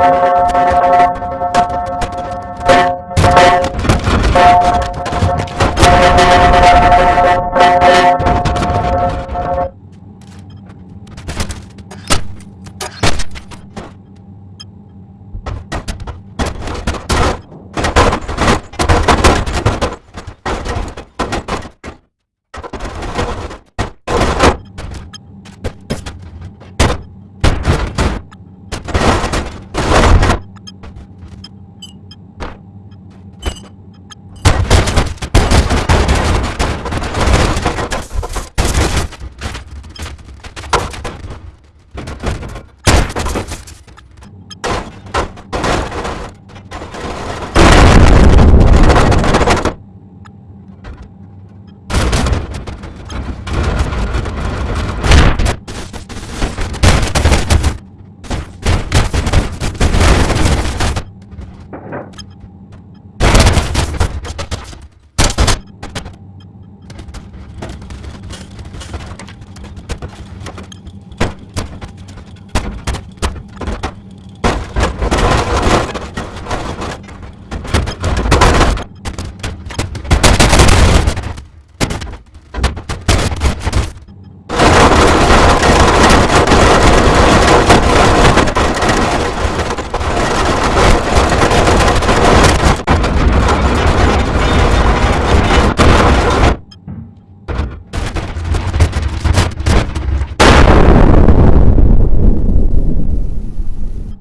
Música